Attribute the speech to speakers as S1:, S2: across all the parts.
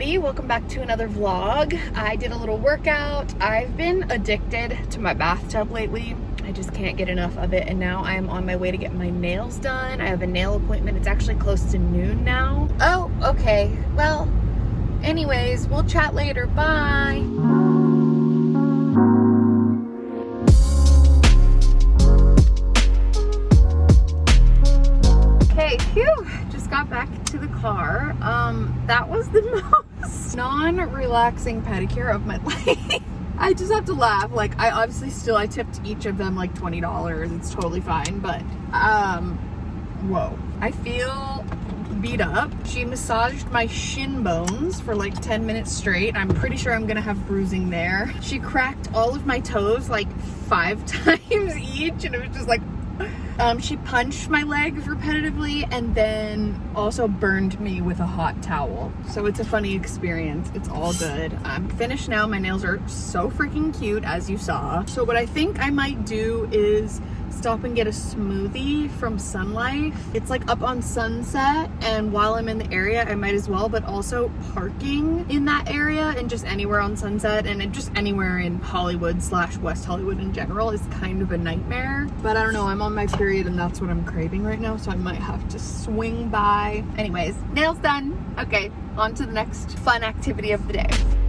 S1: everybody. Welcome back to another vlog. I did a little workout. I've been addicted to my bathtub lately. I just can't get enough of it. And now i'm on my way to get my nails done. I have a nail appointment. It's actually close to noon now. Oh okay. Well anyways we'll chat later. Bye. Okay phew. Just got back to the car. Um, that was the non-relaxing pedicure of my life. I just have to laugh. Like, I obviously still, I tipped each of them like $20. It's totally fine, but, um, whoa. I feel beat up. She massaged my shin bones for like 10 minutes straight. I'm pretty sure I'm gonna have bruising there. She cracked all of my toes like five times each and it was just like um, she punched my legs repetitively and then also burned me with a hot towel. So it's a funny experience. It's all good. I'm finished now. My nails are so freaking cute as you saw. So what I think I might do is stop and get a smoothie from Sun Life. It's like up on Sunset and while I'm in the area I might as well but also parking in that area and just anywhere on Sunset and just anywhere in Hollywood slash West Hollywood in general is kind of a nightmare. But I don't know, I'm on my period and that's what I'm craving right now so I might have to swing by. Anyways, nails done. Okay, on to the next fun activity of the day.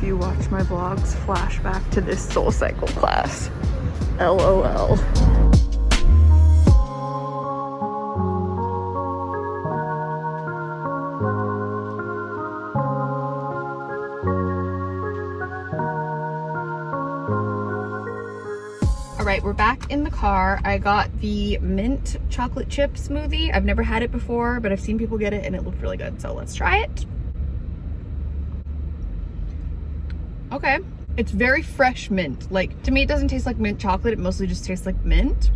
S1: If you watch my vlogs flashback to this soul cycle class lol All right, we're back in the car. I got the mint chocolate chip smoothie. I've never had it before, but I've seen people get it and it looked really good. So let's try it. Okay. It's very fresh mint. Like, to me, it doesn't taste like mint chocolate. It mostly just tastes like mint.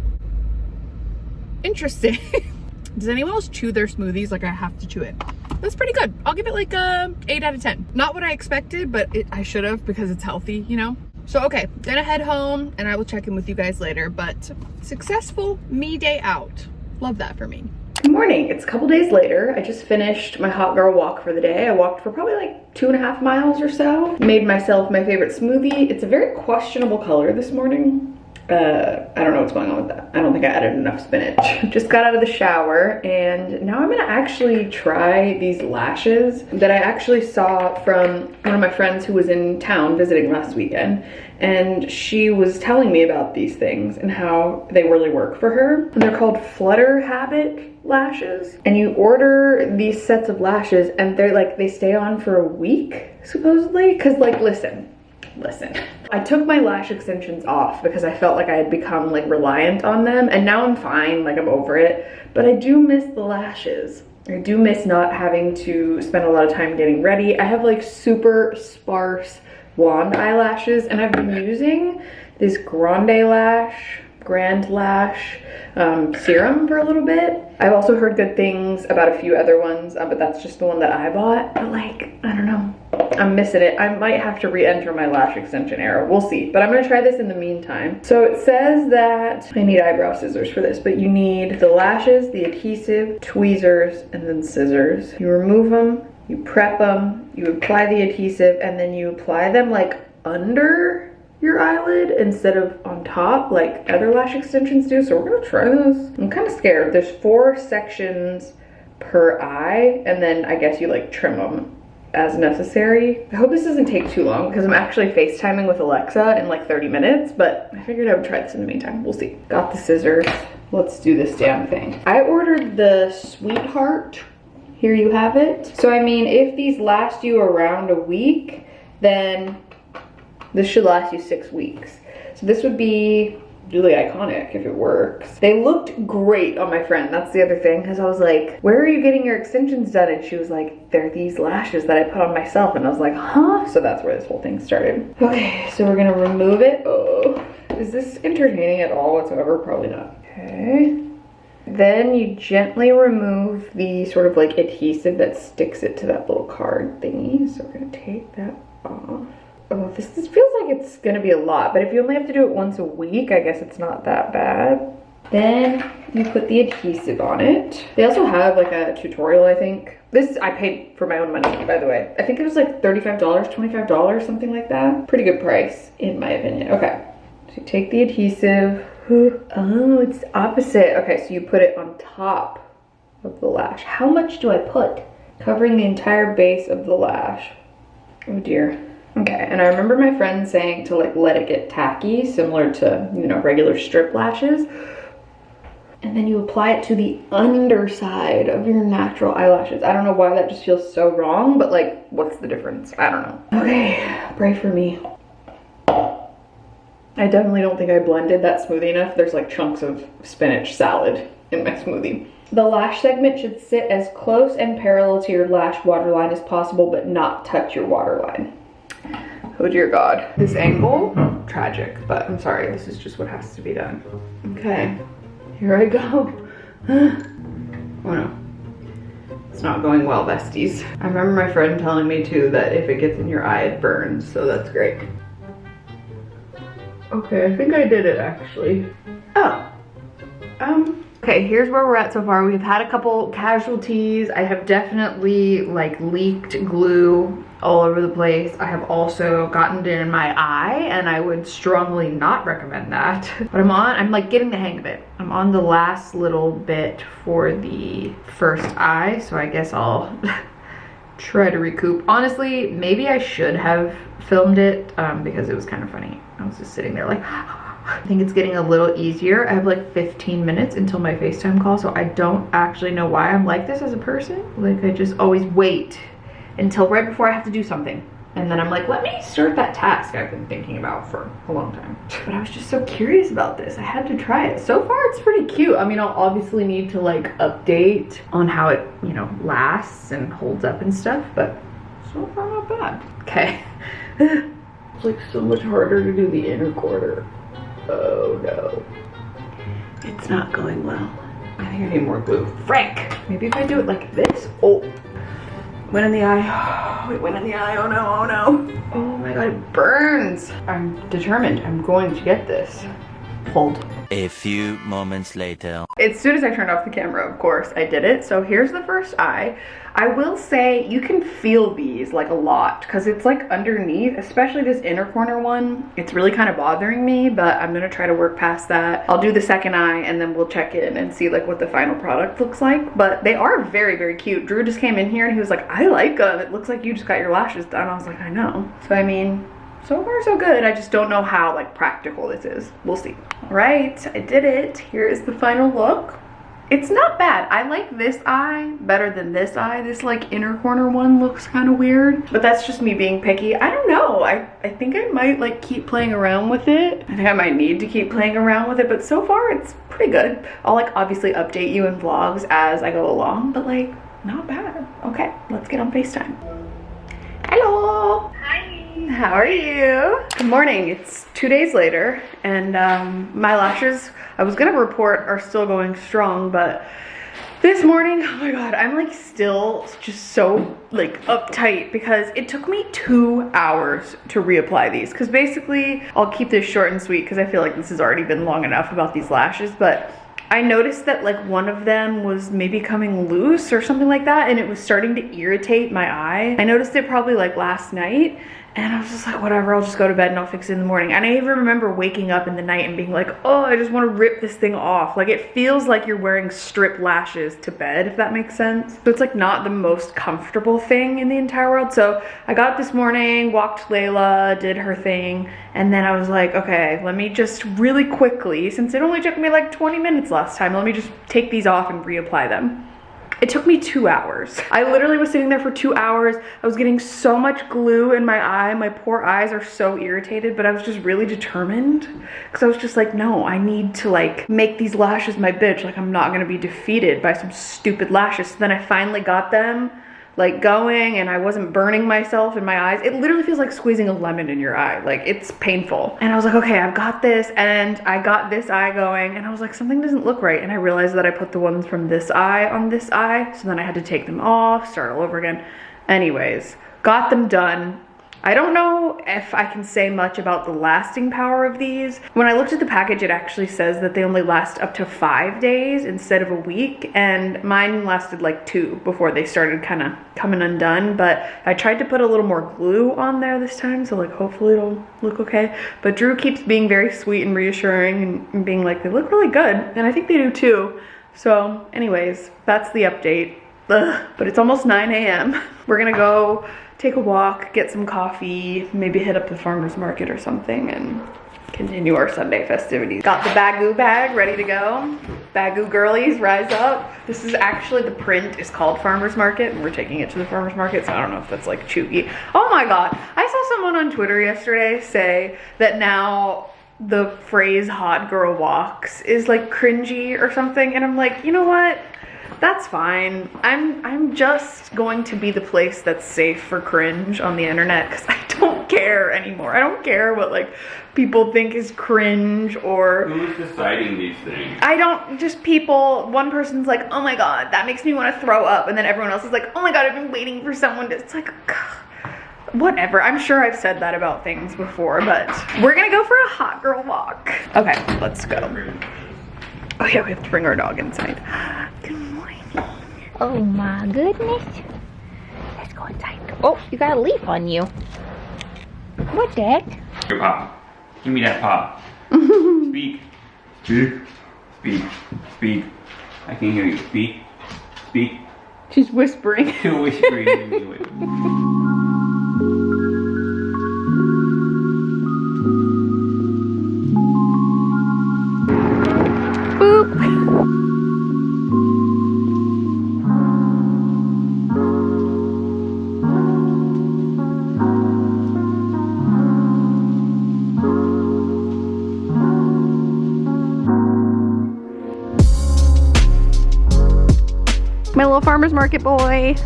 S1: Interesting. Does anyone else chew their smoothies like I have to chew it? That's pretty good. I'll give it like a 8 out of 10. Not what I expected, but it, I should have because it's healthy, you know? So, okay, gonna head home and I will check in with you guys later, but successful me day out. Love that for me. Good morning. It's a couple days later. I just finished my hot girl walk for the day. I walked for probably like two and a half miles or so. Made myself my favorite smoothie. It's a very questionable color this morning uh, I don't know what's going on with that. I don't think I added enough spinach. Just got out of the shower and now I'm gonna actually try these lashes that I actually saw from one of my friends who was in town visiting last weekend and she was telling me about these things and how they really work for her. And they're called Flutter Habit lashes and you order these sets of lashes and they're like they stay on for a week supposedly because like listen listen. I took my lash extensions off because I felt like I had become like reliant on them and now I'm fine, like I'm over it, but I do miss the lashes. I do miss not having to spend a lot of time getting ready. I have like super sparse wand eyelashes and I've been using this Grande Lash Grand Lash um, serum for a little bit. I've also heard good things about a few other ones, uh, but that's just the one that I bought. But like, I don't know. I'm missing it. I might have to re-enter my lash extension era. We'll see. But I'm going to try this in the meantime. So it says that I need eyebrow scissors for this, but you need the lashes, the adhesive, tweezers, and then scissors. You remove them, you prep them, you apply the adhesive, and then you apply them like under your eyelid instead of on top like other lash extensions do. So we're gonna try this. I'm kind of scared. There's four sections per eye and then I guess you like trim them as necessary. I hope this doesn't take too long because I'm actually FaceTiming with Alexa in like 30 minutes, but I figured I would try this in the meantime. We'll see. Got the scissors. Let's do this damn thing. I ordered the Sweetheart. Here you have it. So I mean, if these last you around a week, then this should last you six weeks. So this would be really iconic if it works. They looked great on my friend. That's the other thing because I was like, where are you getting your extensions done? And she was like, they're these lashes that I put on myself. And I was like, huh? So that's where this whole thing started. Okay, so we're gonna remove it. Oh, is this entertaining at all whatsoever? Probably not. Okay. Then you gently remove the sort of like adhesive that sticks it to that little card thingy. So we're gonna take that off. Oh, this, this feels like it's gonna be a lot, but if you only have to do it once a week, I guess it's not that bad. Then you put the adhesive on it. They also have like a tutorial, I think. This, I paid for my own money, by the way. I think it was like $35, $25, something like that. Pretty good price, in my opinion. Okay, so take the adhesive. Oh, it's opposite. Okay, so you put it on top of the lash. How much do I put? Covering the entire base of the lash. Oh dear. Okay, and I remember my friend saying to like let it get tacky, similar to, you know, regular strip lashes. And then you apply it to the underside of your natural eyelashes. I don't know why that just feels so wrong, but like, what's the difference? I don't know. Okay, pray for me. I definitely don't think I blended that smoothie enough. There's like chunks of spinach salad in my smoothie. The lash segment should sit as close and parallel to your lash waterline as possible, but not touch your waterline. Oh dear God. This angle, tragic, but I'm sorry, this is just what has to be done. Okay, here I go. oh no. It's not going well, besties. I remember my friend telling me too that if it gets in your eye, it burns, so that's great. Okay, I think I did it actually. Oh, um, okay, here's where we're at so far. We've had a couple casualties. I have definitely like leaked glue all over the place. I have also gotten it in my eye and I would strongly not recommend that. But I'm on, I'm like getting the hang of it. I'm on the last little bit for the first eye, so I guess I'll try to recoup. Honestly, maybe I should have filmed it um, because it was kind of funny. I was just sitting there like, I think it's getting a little easier. I have like 15 minutes until my FaceTime call, so I don't actually know why I'm like this as a person. Like I just always wait until right before I have to do something. And then I'm like, let me start that task I've been thinking about for a long time. But I was just so curious about this. I had to try it. So far, it's pretty cute. I mean, I'll obviously need to like update on how it, you know, lasts and holds up and stuff, but so far not bad. Okay. it's like so much harder to do the inner quarter. Oh no. It's not going well. I think I need more glue. Frank! Maybe if I do it like this. Oh. Went in the eye. It went in the eye. Oh no, oh no. Oh my god, it burns. I'm determined. I'm going to get this. Hold.
S2: A few moments later.
S1: As soon as I turned off the camera, of course, I did it. So here's the first eye. I will say you can feel these like a lot because it's like underneath, especially this inner corner one. It's really kind of bothering me, but I'm gonna try to work past that. I'll do the second eye and then we'll check in and see like what the final product looks like. But they are very, very cute. Drew just came in here and he was like, I like them. It looks like you just got your lashes done. I was like, I know. So I mean, so far so good. I just don't know how like practical this is. We'll see. All right, I did it. Here is the final look. It's not bad. I like this eye better than this eye. This like inner corner one looks kind of weird, but that's just me being picky. I don't know. I, I think I might like keep playing around with it. I think I might need to keep playing around with it, but so far it's pretty good. I'll like obviously update you in vlogs as I go along, but like not bad. Okay, let's get on FaceTime. Hello. How are you? Good morning. It's two days later and um, my lashes, I was gonna report are still going strong, but this morning, oh my God, I'm like still just so like uptight because it took me two hours to reapply these. Cause basically I'll keep this short and sweet because I feel like this has already been long enough about these lashes, but I noticed that like one of them was maybe coming loose or something like that and it was starting to irritate my eye. I noticed it probably like last night and I was just like, whatever, I'll just go to bed and I'll fix it in the morning. And I even remember waking up in the night and being like, oh, I just want to rip this thing off. Like it feels like you're wearing strip lashes to bed, if that makes sense. So it's like not the most comfortable thing in the entire world. So I got up this morning, walked Layla, did her thing. And then I was like, okay, let me just really quickly, since it only took me like 20 minutes last time, let me just take these off and reapply them. It took me two hours. I literally was sitting there for two hours. I was getting so much glue in my eye. My poor eyes are so irritated, but I was just really determined because I was just like, no, I need to like make these lashes my bitch. Like I'm not gonna be defeated by some stupid lashes. So then I finally got them like going and I wasn't burning myself in my eyes. It literally feels like squeezing a lemon in your eye. Like it's painful. And I was like, okay, I've got this. And I got this eye going and I was like, something doesn't look right. And I realized that I put the ones from this eye on this eye. So then I had to take them off, start all over again. Anyways, got them done. I don't know if I can say much about the lasting power of these. When I looked at the package, it actually says that they only last up to five days instead of a week. And mine lasted like two before they started kind of coming undone. But I tried to put a little more glue on there this time. So like hopefully it'll look okay. But Drew keeps being very sweet and reassuring and being like, they look really good. And I think they do too. So anyways, that's the update. Ugh. But it's almost 9 a.m. We're gonna go take a walk, get some coffee, maybe hit up the farmer's market or something and continue our Sunday festivities. Got the Baggu bag ready to go. Baggu girlies, rise up. This is actually, the print is called Farmer's Market and we're taking it to the Farmer's Market, so I don't know if that's like chewy. Oh my God, I saw someone on Twitter yesterday say that now the phrase hot girl walks is like cringy or something and I'm like, you know what? That's fine. I'm I'm just going to be the place that's safe for cringe on the internet because I don't care anymore. I don't care what like people think is cringe or
S3: Who's deciding these things?
S1: I don't just people one person's like, oh my god, that makes me want to throw up, and then everyone else is like, oh my god, I've been waiting for someone to it's like whatever. I'm sure I've said that about things before, but we're gonna go for a hot girl walk. Okay, let's go. Oh yeah, we have to bring our dog inside.
S4: Oh my goodness. Let's go inside. Oh, you got a leaf on you. What that?
S3: Your pop. Give me that pop. Speak. Speak. Speak. Speak. I can hear you. Speak. Speak.
S1: She's whispering.
S3: You're whispering
S1: farmer's market boy.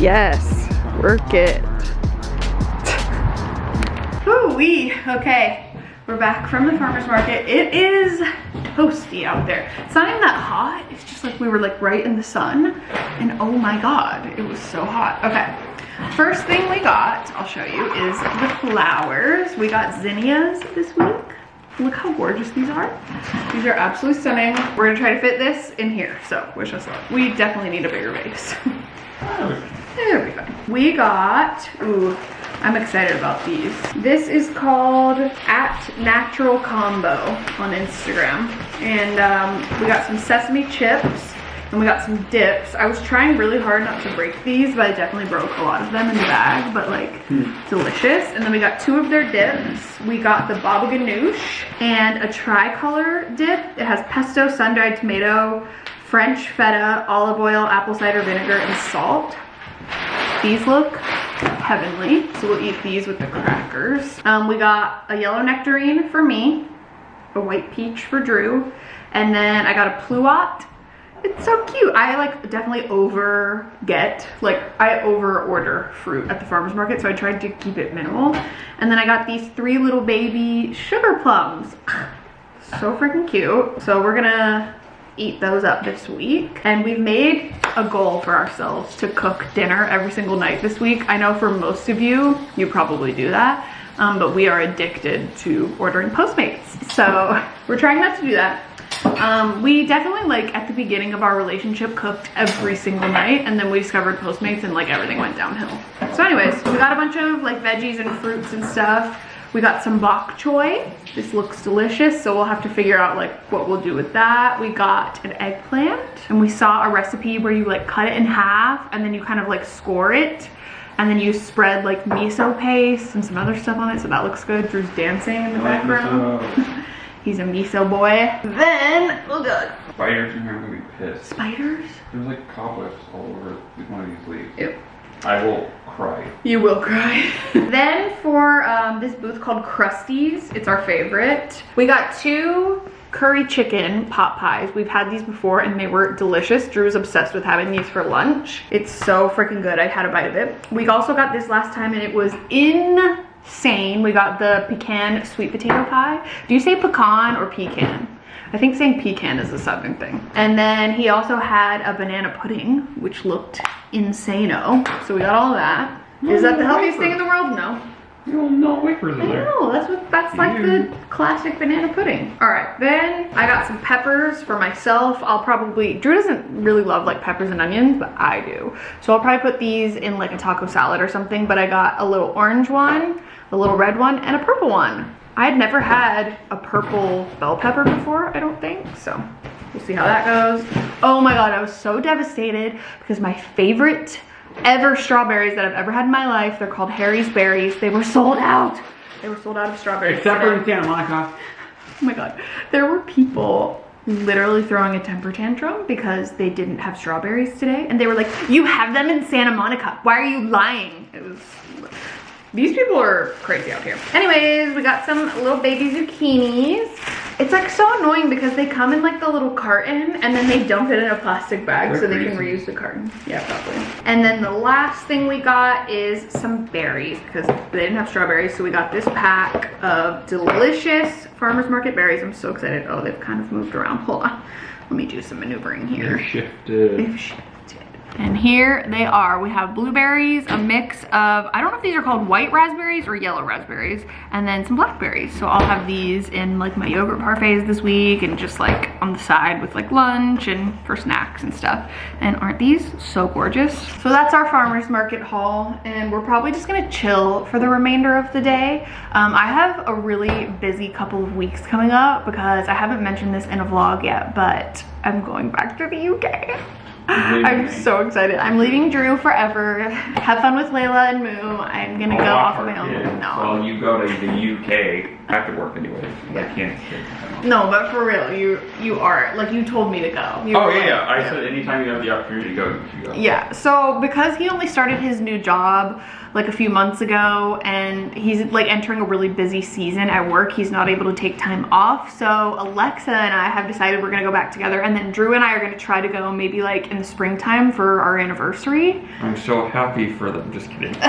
S1: Yes, work it. Ooh wee, okay. We're back from the farmer's market. It is toasty out there. It's not even that hot. It's just like we were like right in the sun and oh my God, it was so hot. Okay, first thing we got, I'll show you, is the flowers. We got zinnias this week. Look how gorgeous these are. These are absolutely stunning. We're gonna try to fit this in here, so wish us luck. We definitely need a bigger vase. There we go. We got, ooh, I'm excited about these. This is called at natural combo on Instagram. And um, we got some sesame chips and we got some dips. I was trying really hard not to break these, but I definitely broke a lot of them in the bag, but like delicious. And then we got two of their dips. We got the baba ganoush and a tricolor dip. It has pesto, sun-dried tomato, French feta, olive oil, apple cider vinegar, and salt. These look heavenly, so we'll eat these with the crackers. Um, we got a yellow nectarine for me, a white peach for Drew, and then I got a pluot. It's so cute. I like definitely over get, like I over order fruit at the farmer's market, so I tried to keep it minimal. And then I got these three little baby sugar plums. So freaking cute. So we're gonna eat those up this week. And we've made a goal for ourselves to cook dinner every single night this week. I know for most of you, you probably do that. Um, but we are addicted to ordering Postmates. So we're trying not to do that. Um, we definitely like at the beginning of our relationship cooked every single night and then we discovered Postmates and like everything went downhill. So anyways, we got a bunch of like veggies and fruits and stuff. We got some bok choy. This looks delicious, so we'll have to figure out like what we'll do with that. We got an eggplant and we saw a recipe where you like cut it in half and then you kind of like score it and then you spread like miso paste and some other stuff on it, so that looks good. Drew's dancing in the background. He's a miso boy. Then, oh god.
S3: Spiders in here, I'm gonna be pissed.
S1: Spiders?
S3: There's like cobwebs all over one of these leaves.
S1: Ew.
S3: I will cry.
S1: You will cry. then for um, this booth called Krusty's, it's our favorite. We got two curry chicken pot pies. We've had these before and they were delicious. Drew's obsessed with having these for lunch. It's so freaking good. I had a bite of it. We also got this last time and it was insane. We got the pecan sweet potato pie. Do you say pecan or pecan? I think saying pecan is a southern thing. And then he also had a banana pudding, which looked insano. So we got all of that. Is that the healthiest thing in the world? No.
S3: No, no wafers
S1: I
S3: in there.
S1: know, that's what that's like the classic banana pudding. All right, then I got some peppers for myself. I'll probably, Drew doesn't really love like peppers and onions, but I do. So I'll probably put these in like a taco salad or something, but I got a little orange one, a little red one, and a purple one. I had never had a purple bell pepper before, I don't think, so we'll see how that goes. Oh my God, I was so devastated because my favorite ever strawberries that I've ever had in my life. They're called Harry's Berries. They were sold out. They were sold out of strawberries.
S3: Except for in. Santa Monica.
S1: Oh my god. There were people literally throwing a temper tantrum because they didn't have strawberries today. And they were like, you have them in Santa Monica. Why are you lying? It was, these people are crazy out here. Anyways, we got some little baby zucchinis. It's like so annoying because they come in like the little carton and then they dump it in a plastic bag
S3: They're
S1: so they can reuse the carton. Yeah, probably. And then the last thing we got is some berries because they didn't have strawberries. So we got this pack of delicious farmer's market berries. I'm so excited. Oh, they've kind of moved around. Hold on. Let me do some maneuvering here.
S3: They're shifted.
S1: They've shifted. And here they are. We have blueberries, a mix of, I don't know if these are called white raspberries or yellow raspberries, and then some blackberries. So I'll have these in like my yogurt parfaits this week and just like on the side with like lunch and for snacks and stuff. And aren't these so gorgeous? So that's our farmer's market haul and we're probably just gonna chill for the remainder of the day. Um, I have a really busy couple of weeks coming up because I haven't mentioned this in a vlog yet, but I'm going back to the UK. I'm so excited. I'm leaving Drew forever. Have fun with Layla and Moo. I'm gonna go off
S3: offer
S1: my own. No.
S3: Well, you go to the UK I have to work anyways. I can't.
S1: No, but for real, you you are like you told me to go. You
S3: Oh yeah,
S1: like-
S3: yeah. I said anytime you have the opportunity to go, you go.
S1: Yeah, so because he only started his new job like a few months ago and he's like entering a really busy season at work, he's not able to take time off. So Alexa and I have decided we're gonna go back together and then Drew and I are gonna try to go maybe like in the springtime for our anniversary.
S3: I'm so happy for them. Just kidding.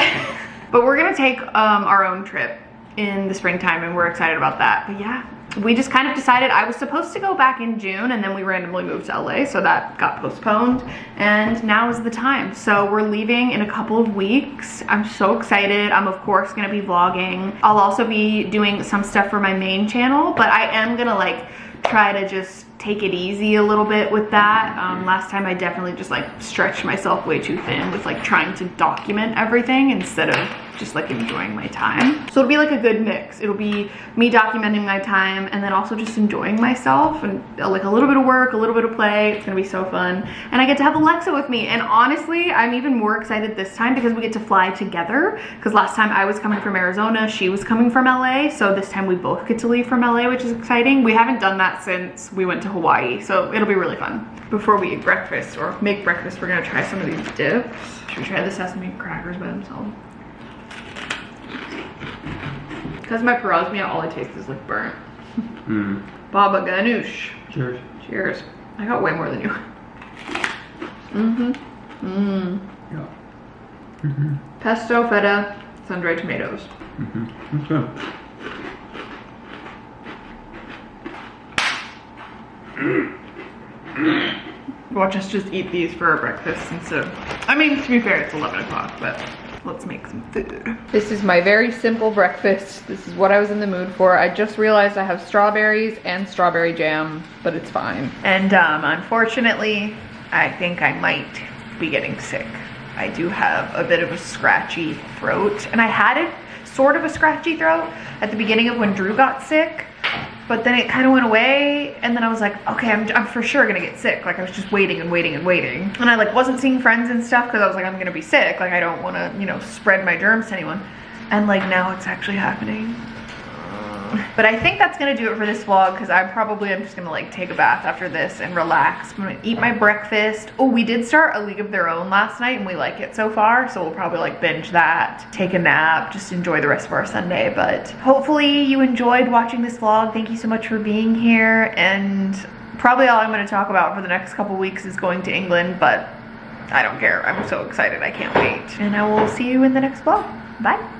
S1: But we're gonna take um, our own trip in the springtime and we're excited about that. But yeah, we just kind of decided I was supposed to go back in June and then we randomly moved to LA, so that got postponed. And now is the time. So we're leaving in a couple of weeks. I'm so excited. I'm of course gonna be vlogging. I'll also be doing some stuff for my main channel, but I am gonna like try to just take it easy a little bit with that. Um, last time I definitely just like stretched myself way too thin with like trying to document everything instead of just like enjoying my time. So it'll be like a good mix. It'll be me documenting my time and then also just enjoying myself and uh, like a little bit of work, a little bit of play. It's gonna be so fun. And I get to have Alexa with me. And honestly, I'm even more excited this time because we get to fly together. Because last time I was coming from Arizona, she was coming from LA. So this time we both get to leave from LA, which is exciting. We haven't done that since we went to Hawaii. So it'll be really fun. Before we eat breakfast or make breakfast, we're gonna try some of these dips. Should we try the sesame crackers by themselves? Because my parosmia, all I taste is like burnt.
S3: Hmm.
S1: Baba ganoush.
S3: Cheers.
S1: Cheers. I got way more than you. Mm-hmm. Mmm.
S3: Yeah. Mm -hmm.
S1: Pesto, feta, sun-dried tomatoes.
S3: Mm-hmm. That's good.
S1: Watch us just eat these for our breakfast instead of, I mean, to be fair, it's 11 o'clock, but let's make some food. This is my very simple breakfast. This is what I was in the mood for. I just realized I have strawberries and strawberry jam, but it's fine. And um, unfortunately, I think I might be getting sick. I do have a bit of a scratchy throat, and I had it sort of a scratchy throat at the beginning of when Drew got sick but then it kind of went away and then I was like, okay, I'm, I'm for sure gonna get sick. Like I was just waiting and waiting and waiting. And I like wasn't seeing friends and stuff because I was like, I'm gonna be sick. Like I don't wanna, you know, spread my germs to anyone. And like now it's actually happening. But I think that's gonna do it for this vlog because I probably am just gonna like take a bath after this and relax. I'm gonna eat my breakfast. Oh, we did start A League of Their Own last night and we like it so far. So we'll probably like binge that, take a nap, just enjoy the rest of our Sunday. But hopefully you enjoyed watching this vlog. Thank you so much for being here. And probably all I'm gonna talk about for the next couple weeks is going to England, but I don't care. I'm so excited. I can't wait. And I will see you in the next vlog. Bye.